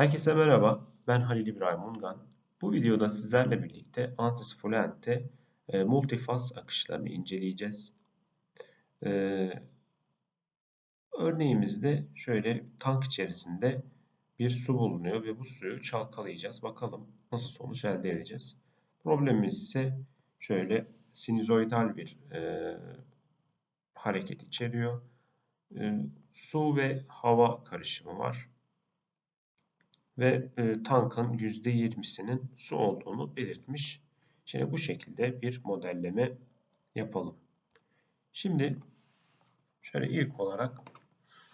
Herkese merhaba, ben Halil İbrahim Ungan. Bu videoda sizlerle birlikte ANSYS Fluent'te e, multifaz akışlarını inceleyeceğiz. E, örneğimizde şöyle tank içerisinde bir su bulunuyor ve bu suyu çalkalayacağız. Bakalım nasıl sonuç elde edeceğiz. Problemimiz ise şöyle sinüzoidal bir e, hareket içeriyor. E, su ve hava karışımı var ve e, tankın %20'sinin su olduğunu belirtmiş. Şimdi bu şekilde bir modelleme yapalım. Şimdi şöyle ilk olarak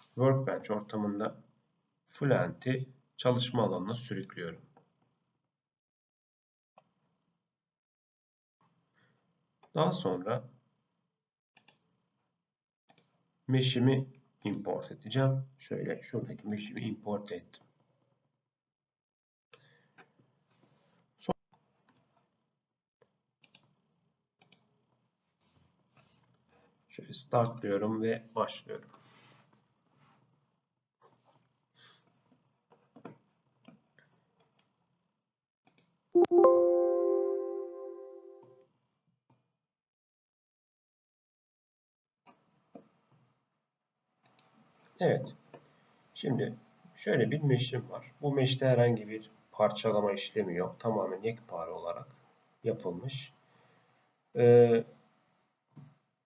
Workbench ortamında Fluent'i çalışma alanına sürüklüyorum. Daha sonra mesh'imi import edeceğim. Şöyle şuradaki mesh'imi import ettim. Şöyle start diyorum ve başlıyorum. Evet. Şimdi şöyle bir meşim var. Bu meşte herhangi bir parçalama işlemi yok. Tamamen yekpare olarak yapılmış. Ee,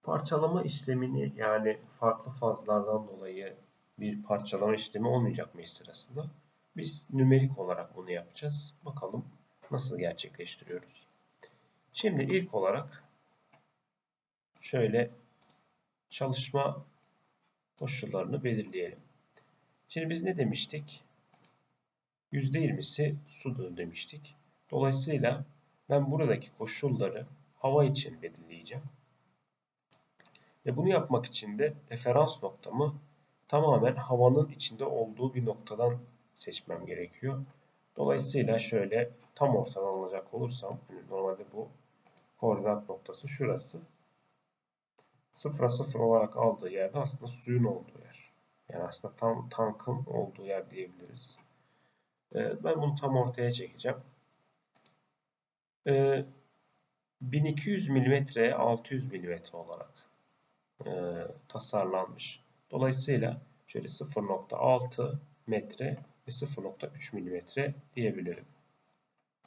Parçalama işlemini yani farklı fazlardan dolayı bir parçalama işlemi olmayacak mı sırasında? Biz nümerik olarak bunu yapacağız. Bakalım nasıl gerçekleştiriyoruz. Şimdi ilk olarak şöyle çalışma koşullarını belirleyelim. Şimdi biz ne demiştik? %20'si sudur demiştik. Dolayısıyla ben buradaki koşulları hava için belirleyeceğim. Ve bunu yapmak için de referans noktamı tamamen havanın içinde olduğu bir noktadan seçmem gerekiyor. Dolayısıyla şöyle tam ortadan alacak olursam, normalde bu koordinat noktası şurası. Sıfıra sıfır olarak aldığı yerde aslında suyun olduğu yer. Yani aslında tam tankın olduğu yer diyebiliriz. Ee, ben bunu tam ortaya çekeceğim. 1200 mm 600 mm olarak e, tasarlanmış. Dolayısıyla şöyle 0.6 metre ve 0.3 milimetre diyebilirim.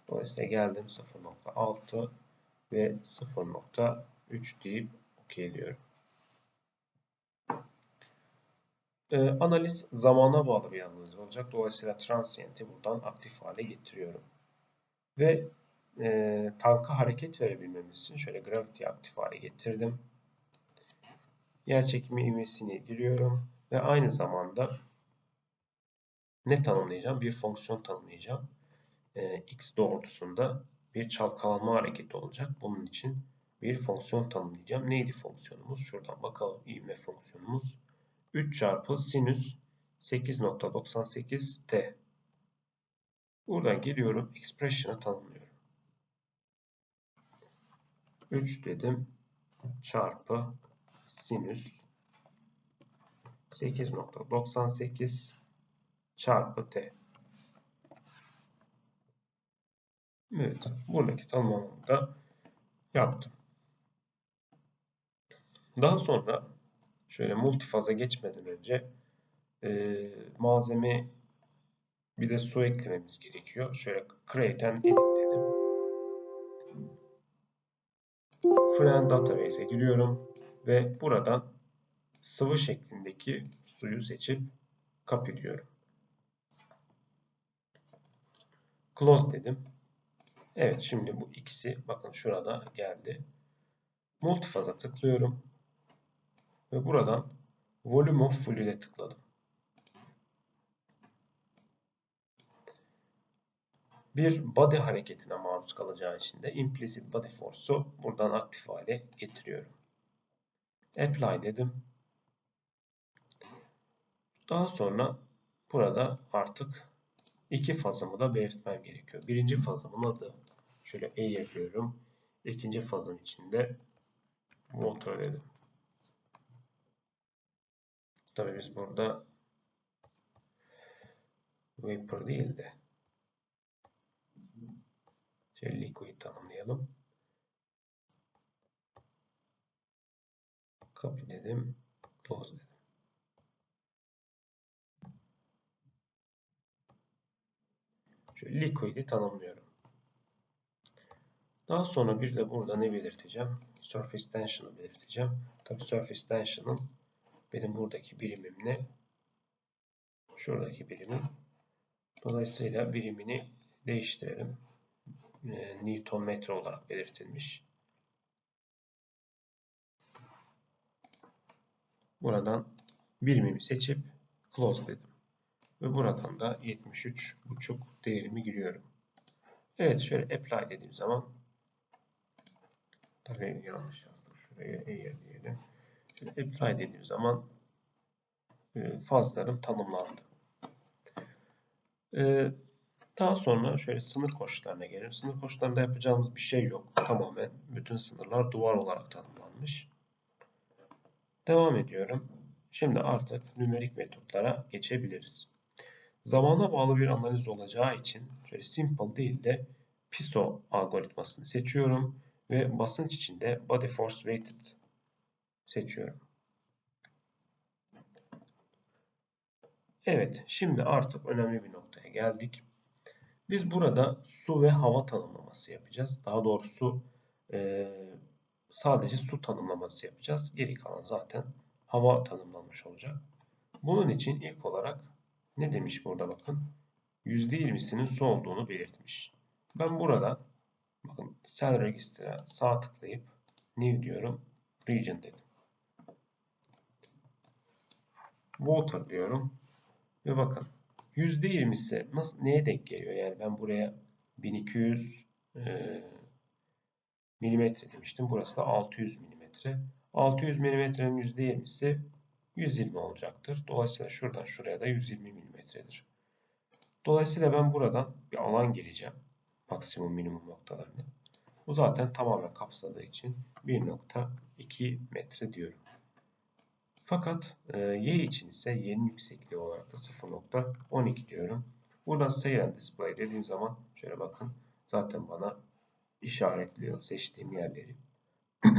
Dolayısıyla geldim 0.6 ve 0.3 deyip OK diyorum. Ee, analiz zamana bağlı bir analiz olacak. Dolayısıyla transient'i buradan aktif hale getiriyorum. Ve e, tanka hareket verebilmemiz için şöyle gravity'yi aktif hale getirdim yer çekimi ivmesini giriyorum ve aynı zamanda ne tanımlayacağım? Bir fonksiyon tanımlayacağım. Ee, x doğrultusunda bir çalkalanma hareketi olacak. Bunun için bir fonksiyon tanımlayacağım. Neydi fonksiyonumuz? Şuradan bakalım ivme fonksiyonumuz. 3 çarpı sinüs 8.98 t. Buradan geliyorum. Expression'ı tanımlıyorum. 3 dedim. Çarpı sinüs 8.98 çarpı t. Evet, buradaki tanımlamamı da yaptım. Daha sonra şöyle multifaza geçmeden önce e, malzeme bir de su eklememiz gerekiyor. Şöyle create and edit dedim. Friend database'e giriyorum ve buradan sıvı şeklindeki suyu seçip copy. Close dedim. Evet şimdi bu ikisi bakın şurada geldi. Multifaza tıklıyorum. Ve buradan Volume of Fluid'e tıkladım. Bir body hareketine maruz kalacağı için de implicit body force'u buradan aktif hale getiriyorum. Apply dedim. Daha sonra burada artık iki fazımı da belirtmem gerekiyor. Birinci fazımın adı şöyle E yapıyorum. İkinci fazım içinde motor dedim. Tabi biz burada vapor değil de liquid tanımlayalım. Copy dedim. Close dedim. Şöyle liquid'i tanımlıyorum. Daha sonra bir de burada ne belirteceğim? Surface tension'ı belirteceğim. Tabii surface tension'ın benim buradaki birimim ne? Şuradaki birimim. Dolayısıyla birimini değiştirelim. E, Newton metre olarak belirtilmiş. Buradan birimimi seçip close dedim. Ve buradan da 73.5 değerimi giriyorum. Evet şöyle apply dediğim zaman tabii yanlış yazdım. Şuraya eğer diyelim. Şöyle apply dediğim zaman e, fazlarım tanımlandı. E, daha sonra şöyle sınır koşullarına gelelim. Sınır koşullarında yapacağımız bir şey yok. Tamamen bütün sınırlar duvar olarak tanımlanmış. Devam ediyorum. Şimdi artık nümerik metotlara geçebiliriz. Zamana bağlı bir analiz olacağı için şöyle simple değil de PISO algoritmasını seçiyorum ve basınç içinde body force weighted seçiyorum. Evet, şimdi artık önemli bir noktaya geldik. Biz burada su ve hava tanımlaması yapacağız. Daha doğrusu e, sadece su tanımlaması yapacağız. Geri kalan zaten hava tanımlanmış olacak. Bunun için ilk olarak ne demiş burada bakın. %20'sinin su olduğunu belirtmiş. Ben burada bakın cell register'a sağ tıklayıp new diyorum. Region dedim. Water diyorum. Ve bakın %20'si nasıl neye denk geliyor? Yani ben buraya 1200 e, milimetre demiştim. Burası da 600 milimetre. 600 milimetrenin %20'si 120 olacaktır. Dolayısıyla şuradan şuraya da 120 milimetredir. Dolayısıyla ben buradan bir alan gireceğim. Maksimum minimum noktalarını. Bu zaten tamamen kapsadığı için 1.2 metre diyorum. Fakat e, y için ise y'nin yüksekliği olarak da 0.12 diyorum. Buradan Save and Display dediğim zaman şöyle bakın zaten bana işaretliyor seçtiğim yerleri.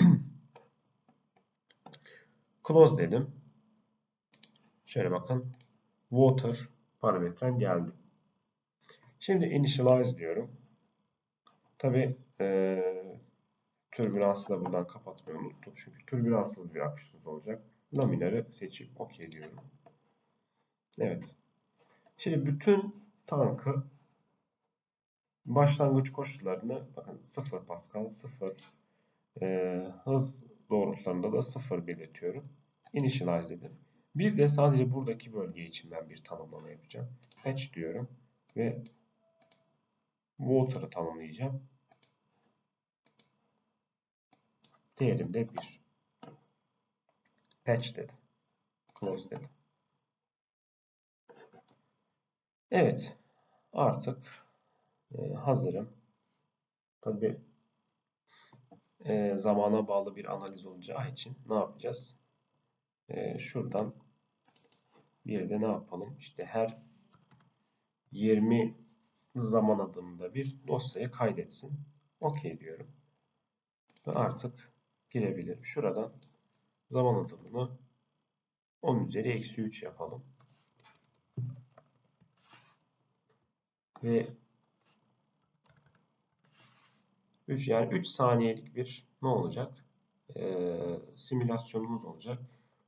Close dedim. Şöyle bakın. Water parametrem geldi. Şimdi initialize diyorum. Tabi e, türbülansı da buradan kapatmayı unuttum. Çünkü türbülanssız bir akışımız olacak. Laminarı seçip OK diyorum. Evet. Şimdi bütün tankı başlangıç koşullarını bakın 0 Pascal 0 e, hız doğrultularında da 0 belirtiyorum. Initialize dedim. Bir de sadece buradaki bölge için ben bir tanımlama yapacağım. Patch diyorum ve water'ı tanımlayacağım. Değerim de 1. Patch dedim. Close dedim. Evet. Artık e, hazırım. Tabi e, zamana bağlı bir analiz olacağı için ne yapacağız? E, şuradan bir de ne yapalım? İşte her 20 zaman adımında bir dosyayı kaydetsin. OK diyorum. Ve artık girebilirim. Şuradan zaman adımını 10 üzeri eksi 3 yapalım. Ve 3 yani 3 saniyelik bir ne olacak? Ee, simülasyonumuz olacak.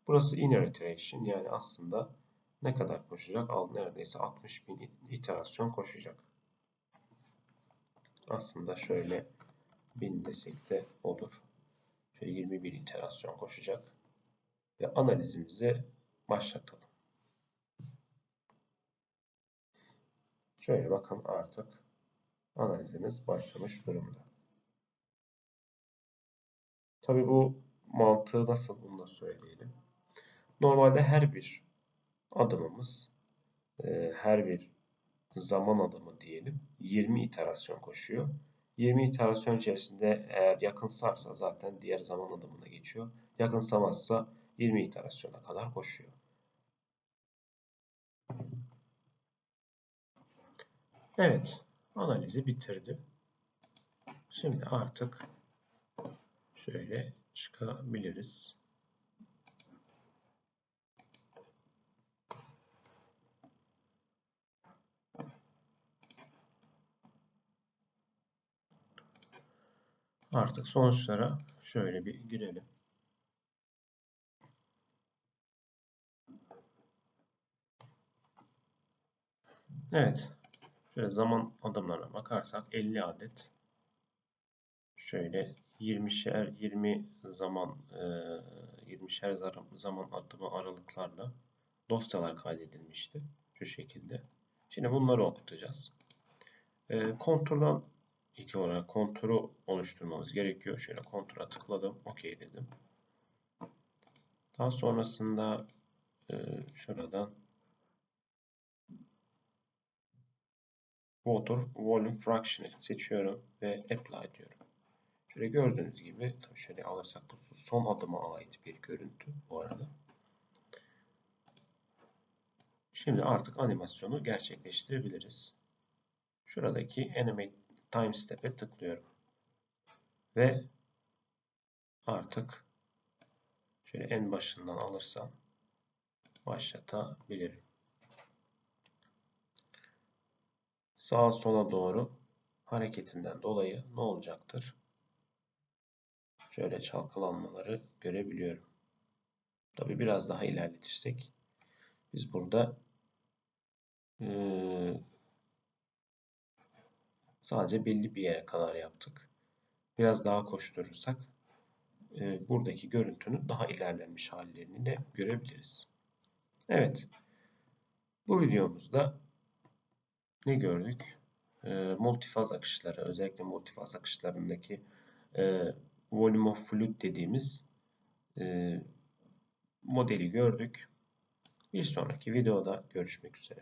Burası inner iteration yani aslında ne kadar koşacak? Al neredeyse 60 bin iterasyon koşacak. Aslında şöyle 1000 desek de olur. Şöyle 21 iterasyon koşacak. Ve analizimizi başlatalım. Şöyle bakın artık analizimiz başlamış durumda. Tabi bu mantığı nasıl bunu da söyleyelim. Normalde her bir adımımız e, her bir zaman adımı diyelim 20 iterasyon koşuyor. 20 iterasyon içerisinde eğer yakınsarsa zaten diğer zaman adımına geçiyor. Yakınsamazsa 20 iterasyona kadar koşuyor. Evet, analizi bitirdi. Şimdi artık şöyle çıkabiliriz. Artık sonuçlara şöyle bir girelim. Evet. Şöyle zaman adımlarına bakarsak 50 adet şöyle 20'şer 20 zaman 20'şer zaman adımı aralıklarla dosyalar kaydedilmişti. Şu şekilde. Şimdi bunları okutacağız. Kontroldan ilk olarak konturu oluşturmamız gerekiyor. Şöyle kontura tıkladım. OK dedim. Daha sonrasında şuradan Water Volume Fraction'ı seçiyorum ve Apply diyorum. Şöyle gördüğünüz gibi şöyle alırsak bu son adıma ait bir görüntü bu arada. Şimdi artık animasyonu gerçekleştirebiliriz. Şuradaki Animate Time Step'e tıklıyorum. Ve artık şöyle en başından alırsam başlatabilirim. sağa sola doğru hareketinden dolayı ne olacaktır? Şöyle çalkalanmaları görebiliyorum. Tabi biraz daha ilerletirsek biz burada e, sadece belli bir yere kadar yaptık. Biraz daha koşturursak e, buradaki görüntünün daha ilerlenmiş hallerini de görebiliriz. Evet. Bu videomuzda ne gördük? E, multifaz akışları, özellikle multifaz akışlarındaki e, volume of fluid dediğimiz e, modeli gördük. Bir sonraki videoda görüşmek üzere.